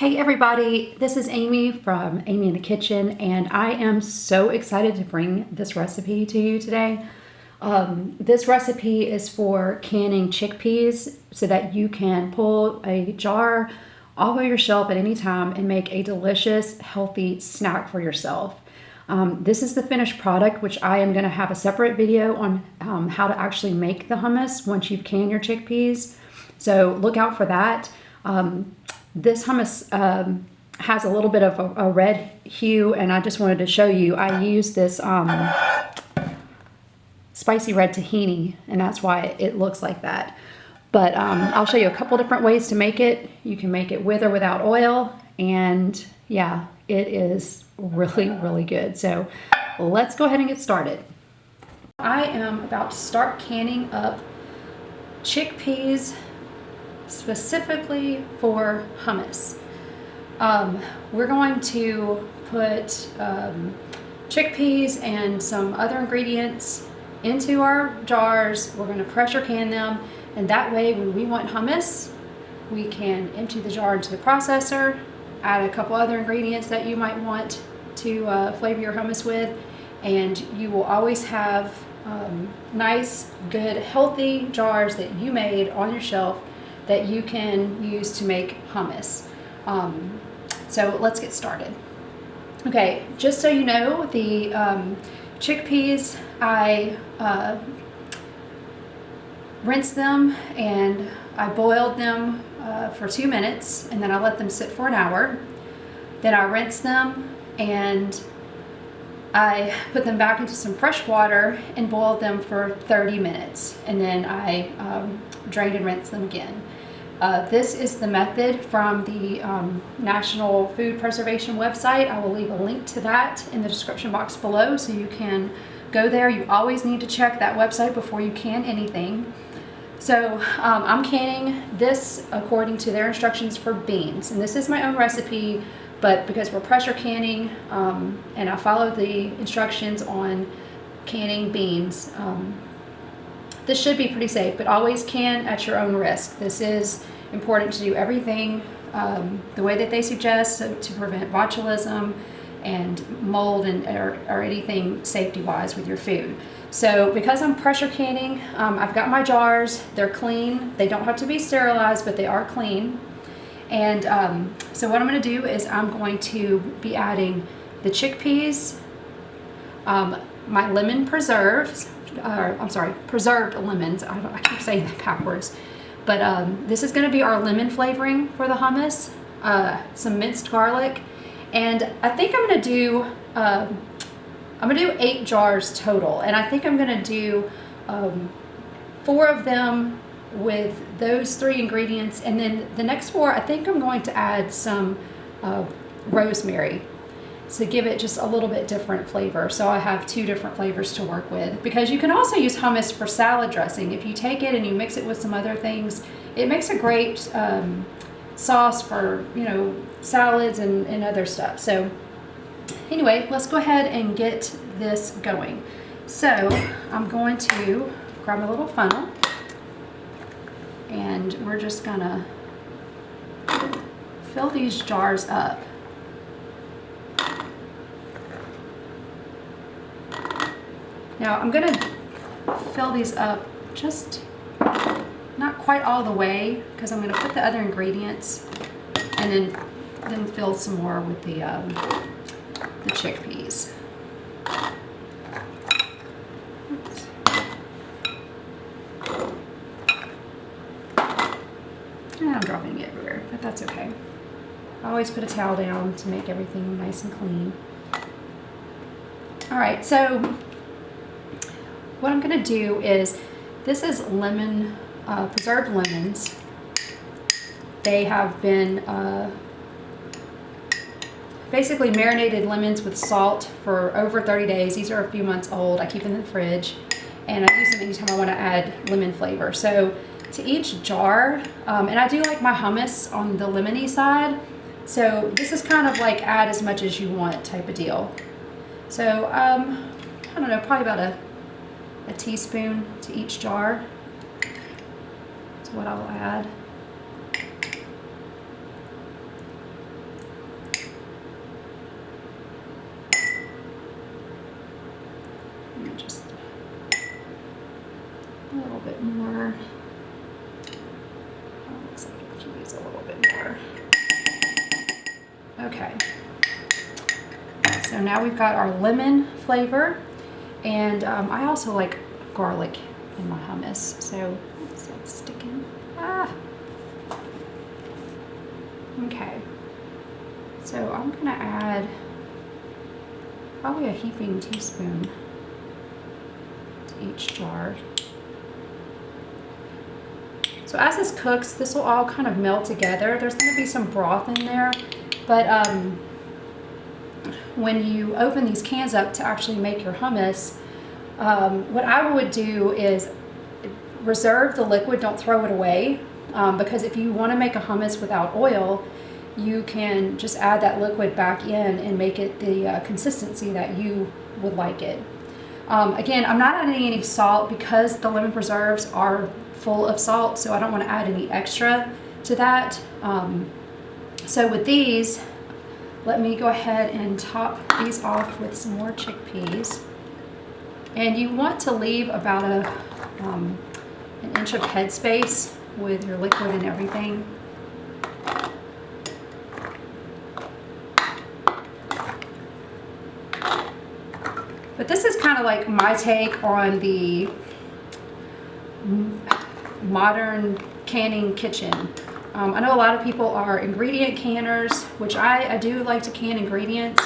Hey everybody, this is Amy from Amy in the Kitchen and I am so excited to bring this recipe to you today. Um, this recipe is for canning chickpeas so that you can pull a jar off of your shelf at any time and make a delicious, healthy snack for yourself. Um, this is the finished product, which I am going to have a separate video on um, how to actually make the hummus once you've canned your chickpeas. So look out for that. Um, this hummus um, has a little bit of a, a, red hue and I just wanted to show you. I use this um, spicy red tahini and that's why it looks like that. But um, I'll show you a couple different ways to make it. You can make it with or without oil and yeah, it is really, really good. So let's go ahead and get started. I am about to start canning up chickpeas specifically for hummus. Um, we're going to put um, chickpeas and some other ingredients into our jars. We're going to pressure can them and that way when we want hummus we can empty the jar into the processor, add a couple other ingredients that you might want to uh, flavor your hummus with and you will always have um, nice, good, healthy jars that you made on your shelf that you can use to make hummus. Um, so let's get started. Okay, just so you know, the um, chickpeas, I uh, rinsed them and I boiled them uh, for two minutes and then I let them sit for an hour. Then I rinsed them and I put them back into some fresh water and boiled them for 30 minutes and then I um, drained and rinsed them again. Uh, this is the method from the um, National Food Preservation website. I will leave a link to that in the description box below so you can go there. You always need to check that website before you can anything. So um, I'm canning this according to their instructions for beans. And this is my own recipe, but because we're pressure canning um, and I follow the instructions on canning beans, um, this should be pretty safe, but always can at your own risk. This is important to do everything um, the way that they suggest so to prevent botulism and mold and or, or anything safety-wise with your food. So because I'm pressure canning, um, I've got my jars. They're clean. They don't have to be sterilized, but they are clean. And um, so what I'm going to do is I'm going to be adding the chickpeas, um, my lemon preserves, uh, I'm sorry, preserved lemons. I, I keep saying that backwards. But um, this is going to be our lemon flavoring for the hummus. Uh, some minced garlic. And I think I'm going to do, uh, I'm to do eight jars total. And I think I'm going to do um, four of them with those three ingredients. And then the next four, I think I'm going to add some uh, rosemary to give it just a little bit different flavor. So I have two different flavors to work with because you can also use hummus for salad dressing. If you take it and you mix it with some other things, it makes a great um, sauce for, you know, salads and, and other stuff. So anyway, let's go ahead and get this going. So I'm going to grab a little funnel and we're just gonna fill these jars up. Now I'm gonna fill these up just not quite all the way because I'm gonna put the other ingredients and then then fill some more with the um, the chickpeas. And I'm dropping it everywhere, but that's okay. I always put a towel down to make everything nice and clean. All right, so what I'm going to do is, this is lemon, uh, preserved lemons. They have been uh, basically marinated lemons with salt for over 30 days. These are a few months old. I keep them in the fridge and I use them anytime I want to add lemon flavor. So to each jar, um, and I do like my hummus on the lemony side. So this is kind of like add as much as you want type of deal. So um, I don't know, probably about a a teaspoon to each jar is what I will add. Just a little bit more. Oh, looks like a little bit more. Okay. So now we've got our lemon flavor and um, I also like garlic in my hummus. So oops, that's sticking. Ah. Okay. So I'm gonna add probably a heaping teaspoon to each jar. So as this cooks, this will all kind of melt together. There's gonna be some broth in there, but um, when you open these cans up to actually make your hummus, um, what I would do is reserve the liquid, don't throw it away. Um, because if you want to make a hummus without oil, you can just add that liquid back in and make it the uh, consistency that you would like it. Um, again, I'm not adding any salt because the lemon preserves are full of salt, so I don't want to add any extra to that. Um, so with these, let me go ahead and top these off with some more chickpeas. And you want to leave about a um, an inch of headspace with your liquid and everything. But this is kind of like my take on the modern canning kitchen. Um, I know a lot of people are ingredient canners, which I, I do like to can ingredients,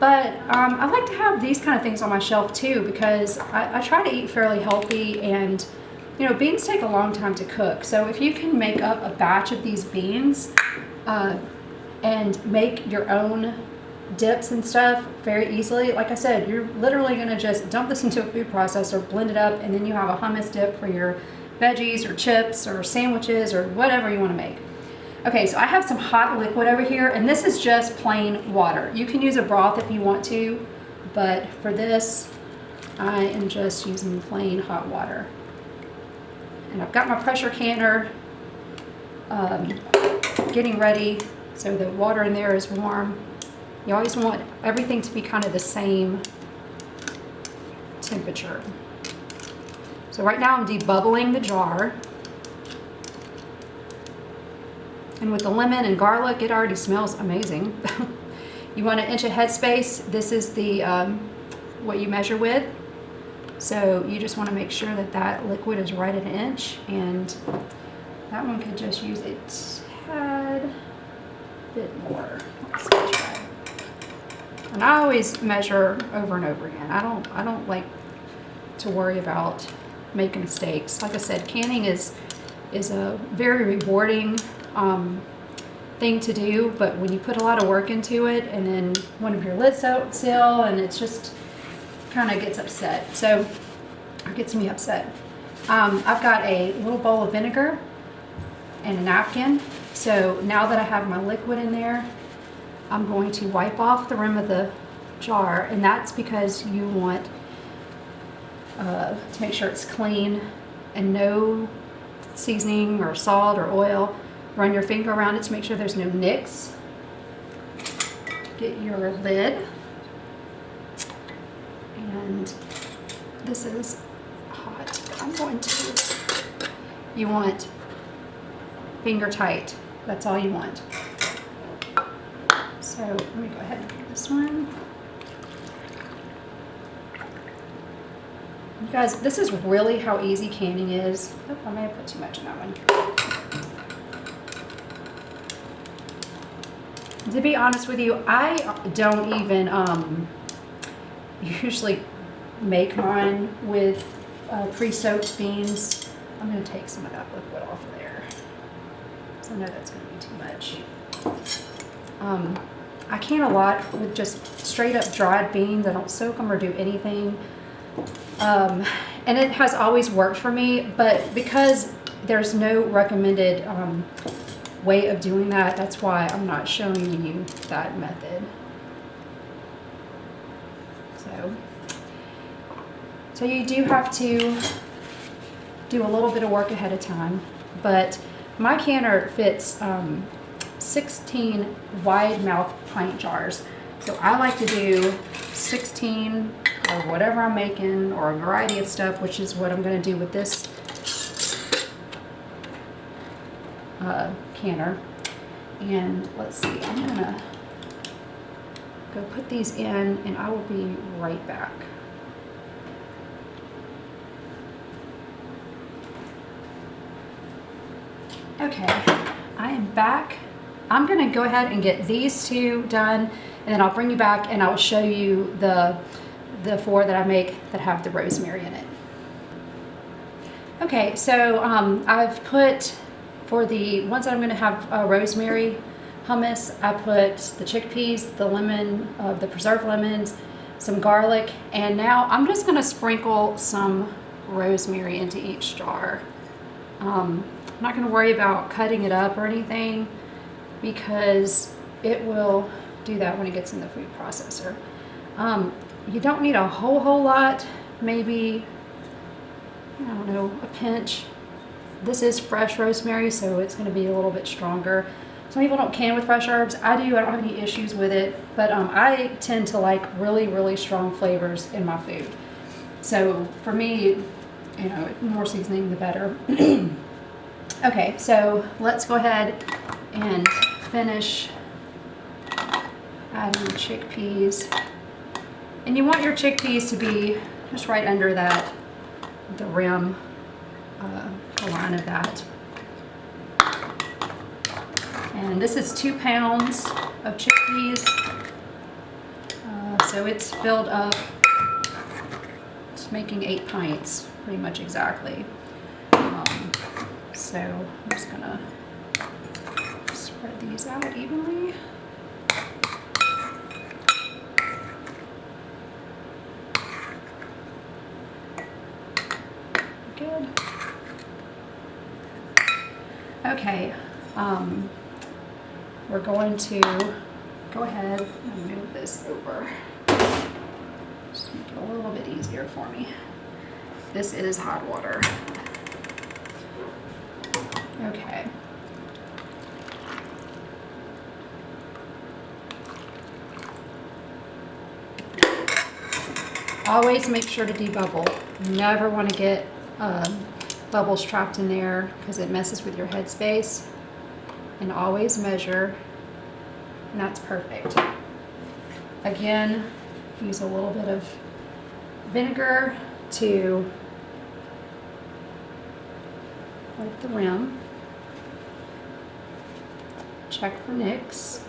but um, I like to have these kind of things on my shelf too because I, I try to eat fairly healthy and you know, beans take a long time to cook. So if you can make up a batch of these beans uh, and make your own dips and stuff very easily. Like I said, you're literally going to just dump this into a food processor, blend it up, and then you have a hummus dip for your veggies or chips or sandwiches or whatever you want to make. Okay, so I have some hot liquid over here, and this is just plain water. You can use a broth if you want to, but for this, I am just using plain hot water. And I've got my pressure canner um, getting ready so the water in there is warm. You always want everything to be kind of the same temperature. So right now I'm debubbling the jar. And with the lemon and garlic, it already smells amazing. you want an inch of headspace. This is the um, what you measure with. So you just want to make sure that that liquid is right at an inch. And that one could just use a tad bit more. And I always measure over and over again. I don't I don't like to worry about making mistakes. Like I said, canning is is a very rewarding um, thing to do, but when you put a lot of work into it and then one of your lids out seal and it's just kind of gets upset. So it gets me upset. Um, I've got a little bowl of vinegar and a napkin. So now that I have my liquid in there, I'm going to wipe off the rim of the jar and that's because you want uh, to make sure it's clean and no seasoning or salt or oil. Run your finger around it to make sure there's no nicks. Get your lid. And this is hot. I'm going to, you want finger tight. That's all you want. So let me go ahead and put this one. You guys, this is really how easy canning is. Oh, I may have put too much in that one. To be honest with you, I don't even um, usually make mine with uh, pre-soaked beans. I'm going to take some of that liquid off of there. I know that's going to be too much. Um, I can a lot with just straight up dried beans. I don't soak them or do anything. Um, and it has always worked for me, but because there's no recommended um, way of doing that, that's why I'm not showing you that method. So, so you do have to do a little bit of work ahead of time, but my canner fits um, 16 wide mouth pint jars. So I like to do 16 whatever I'm making or a variety of stuff, which is what I'm going to do with this uh, canner. And let's see, I'm going to go put these in and I will be right back. Okay, I am back. I'm gonna go ahead and get these two done and then I'll bring you back and I'll show you the, the four that I make that have the rosemary in it. Okay, so um, I've put, for the ones that I'm gonna have uh, rosemary hummus, I put the chickpeas, the lemon, uh, the preserved lemons, some garlic, and now I'm just gonna sprinkle some rosemary into each jar. Um, I'm not gonna worry about cutting it up or anything because it will do that when it gets in the food processor. Um, you don't need a whole, whole lot, maybe, I don't know, a pinch. This is fresh rosemary, so it's gonna be a little bit stronger. Some people don't can with fresh herbs. I do, I don't have any issues with it, but um, I tend to like really, really strong flavors in my food. So for me, you know, more seasoning the better. okay, so let's go ahead and finish adding chickpeas. And you want your chickpeas to be just right under that, the rim, uh, the line of that. And this is two pounds of chickpeas. Uh, so it's filled up, it's making eight pints, pretty much exactly. Um, so I'm just gonna spread these out evenly. Good. Okay, um, we're going to go ahead and move this over. Just make it a little bit easier for me. This is hot water. Okay. Always make sure to debubble. Never want to get um, bubbles trapped in there because it messes with your headspace. And always measure, and that's perfect. Again, use a little bit of vinegar to wipe the rim. Check for nicks.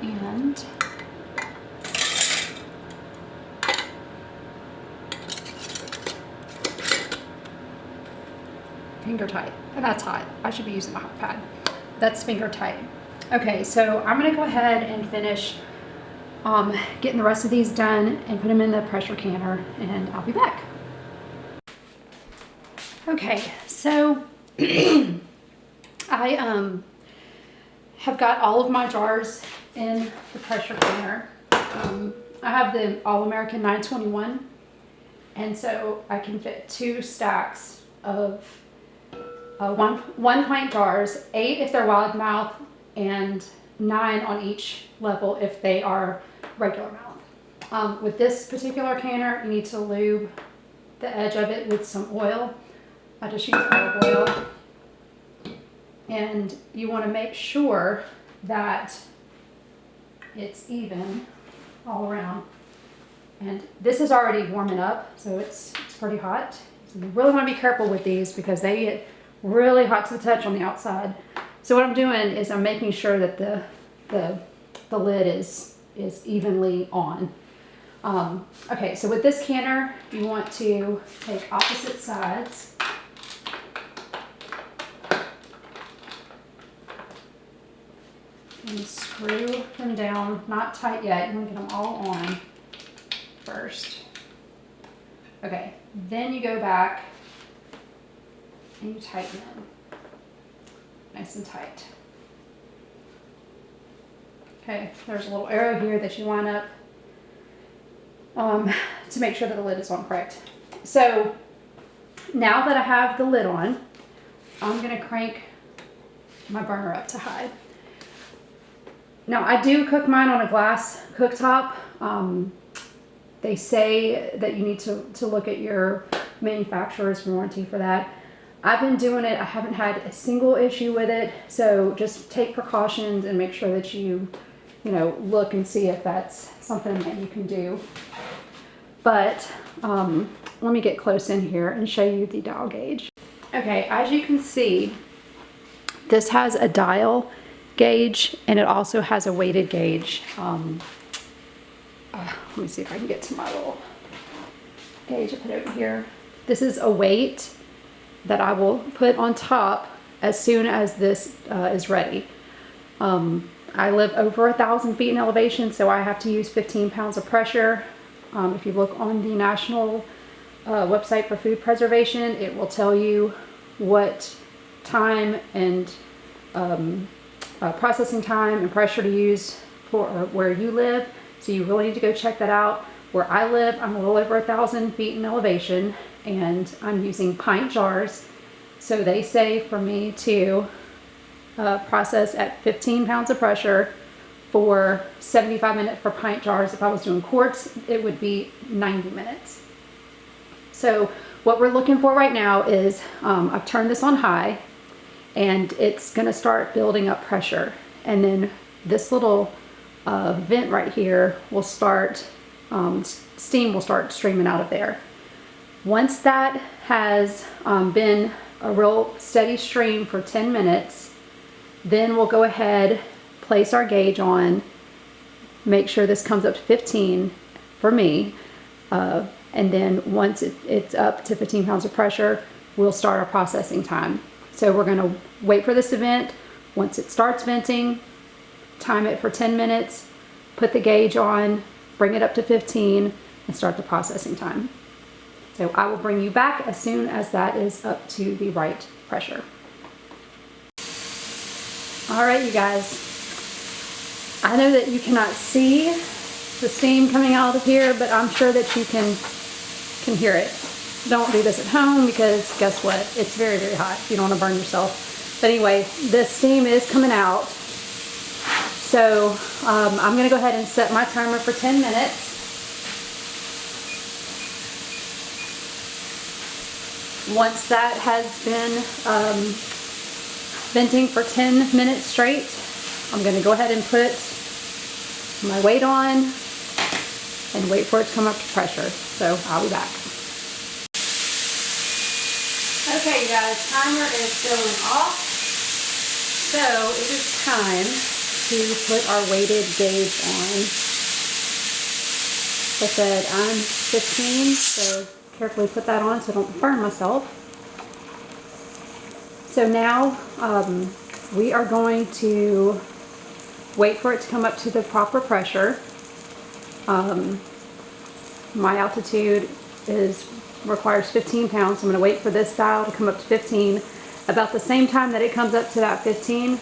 And finger tight. And that's hot. I should be using a hot pad. That's finger tight. Okay, so I'm gonna go ahead and finish um, getting the rest of these done and put them in the pressure canner and I'll be back. Okay, so I um, have got all of my jars in the pressure canner. Um, I have the All-American 921 and so I can fit two stacks of uh, one, one pint jars, eight if they're wide mouth, and nine on each level if they are regular mouth. Um, with this particular canner, you need to lube the edge of it with some oil. I just use olive oil. And you want to make sure that it's even all around. And this is already warming up, so it's, it's pretty hot. So you really want to be careful with these because they get really hot to the touch on the outside. So what I'm doing is I'm making sure that the, the, the lid is, is evenly on. Um, okay, so with this canner, you want to take opposite sides. And screw them down, not tight yet, you want to get them all on first. Okay, then you go back and you tighten it. Nice and tight. Okay, there's a little arrow here that you line up um, to make sure that the lid is on correct. So now that I have the lid on, I'm gonna crank my burner up to high. now I do cook mine on a glass cooktop. Um, they say that you need to, to look at your manufacturer's warranty for that. I've been doing it. I haven't had a single issue with it. So just take precautions and make sure that you, you know, look and see if that's something that you can do. But um, let me get close in here and show you the dial gauge. Okay, as you can see, this has a dial gauge and it also has a weighted gauge. Um, uh, let me see if I can get to my little gauge I put over here. This is a weight that I will put on top as soon as this uh, is ready. Um, I live over a thousand feet in elevation, so I have to use 15 pounds of pressure. Um, if you look on the national uh, website for food preservation, it will tell you what time and um, uh, processing time and pressure to use for uh, where you live. So you really need to go check that out. Where I live, I'm a little over a thousand feet in elevation and I'm using pint jars. So they say for me to uh, process at 15 pounds of pressure for 75 minutes for pint jars. If I was doing quarts, it would be 90 minutes. So what we're looking for right now is, um, I've turned this on high and it's gonna start building up pressure. And then this little uh, vent right here will start, um, steam will start streaming out of there. Once that has um, been a real steady stream for 10 minutes, then we'll go ahead, place our gauge on, make sure this comes up to 15 for me. Uh, and then once it, it's up to 15 pounds of pressure, we'll start our processing time. So we're gonna wait for this to vent. Once it starts venting, time it for 10 minutes, put the gauge on, bring it up to 15, and start the processing time. So I will bring you back as soon as that is up to the right pressure. All right, you guys. I know that you cannot see the steam coming out of here, but I'm sure that you can, can hear it. Don't do this at home because guess what? It's very, very hot. You don't want to burn yourself. But anyway, the steam is coming out. So um, I'm going to go ahead and set my timer for 10 minutes. Once that has been um, venting for 10 minutes straight, I'm going to go ahead and put my weight on and wait for it to come up to pressure. So I'll be back. Okay, you guys, timer is going off. So it is time to put our weighted gauge on. I said, I'm 15, so carefully put that on so I don't burn myself. So now um, we are going to wait for it to come up to the proper pressure. Um, my altitude is requires 15 pounds. I'm going to wait for this dial to come up to 15. About the same time that it comes up to that 15,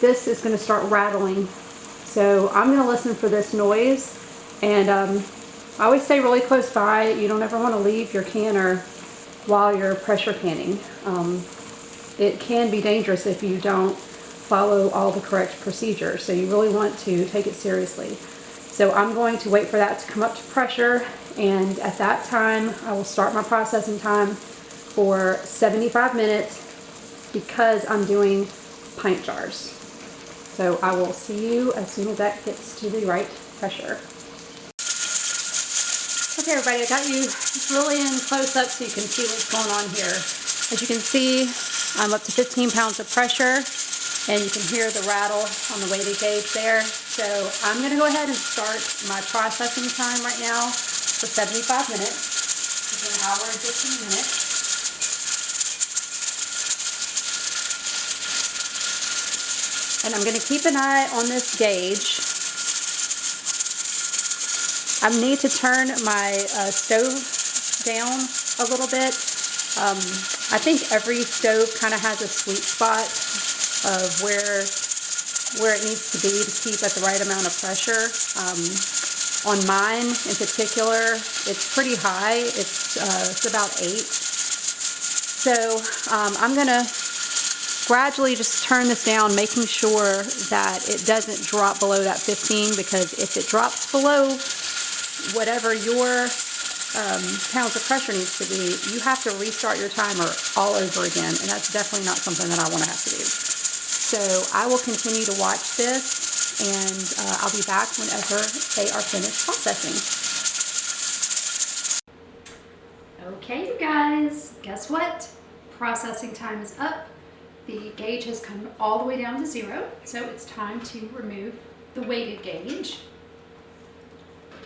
this is going to start rattling. So I'm going to listen for this noise and um, I always stay really close by. You don't ever want to leave your canner while you're pressure canning. Um, it can be dangerous if you don't follow all the correct procedures. So you really want to take it seriously. So I'm going to wait for that to come up to pressure and at that time I will start my processing time for 75 minutes because I'm doing pint jars. So I will see you as soon as that gets to the right pressure. Okay everybody, I got you really in close up so you can see what's going on here. As you can see, I'm up to 15 pounds of pressure and you can hear the rattle on the weighted gauge there. So I'm gonna go ahead and start my processing time right now for 75 minutes. It's an hour and 15 minutes. And I'm going to keep an eye on this gauge I need to turn my uh, stove down a little bit. Um, I think every stove kind of has a sweet spot of where where it needs to be to keep at the right amount of pressure. Um, on mine in particular, it's pretty high. It's, uh, it's about eight. So um, I'm going to gradually just turn this down, making sure that it doesn't drop below that 15 because if it drops below whatever your um, pounds of pressure needs to be, you have to restart your timer all over again, and that's definitely not something that I want to have to do. So I will continue to watch this, and uh, I'll be back whenever they are finished processing. Okay, you guys, guess what? Processing time is up. The gauge has come all the way down to zero, so it's time to remove the weighted gauge.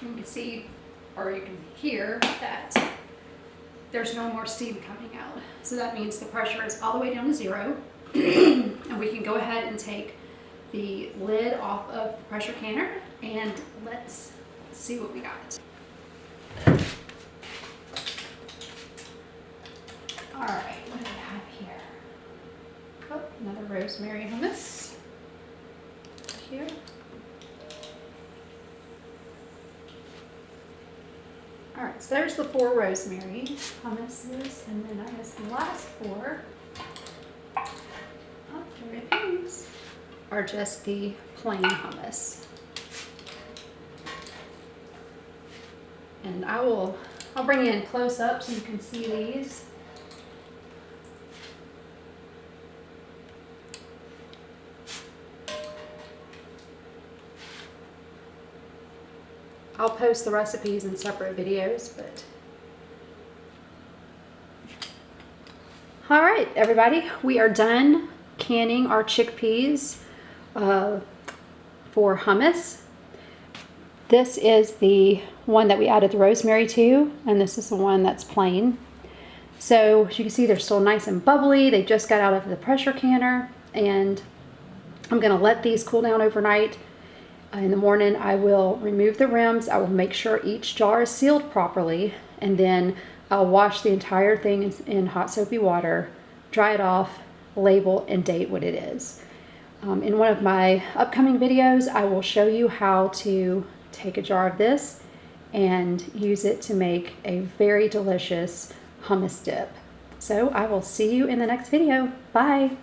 You can see, or you can hear that there's no more steam coming out. So that means the pressure is all the way down to zero. and we can go ahead and take the lid off of the pressure canner and let's see what we got. All right, what do we have here? Oh, another rosemary hummus. Here. All right, so there's the four rosemary hummuses, and then I guess the last four is, are just the plain hummus. And I will, I'll bring in close up so you can see these. I'll post the recipes in separate videos, but. All right, everybody, we are done canning our chickpeas uh, for hummus. This is the one that we added the rosemary to, and this is the one that's plain. So as you can see, they're still nice and bubbly. They just got out of the pressure canner, and I'm gonna let these cool down overnight in the morning, I will remove the rims. I will make sure each jar is sealed properly. And then I'll wash the entire thing in, in hot soapy water, dry it off, label, and date what it is. Um, in one of my upcoming videos, I will show you how to take a jar of this and use it to make a very delicious hummus dip. So I will see you in the next video. Bye.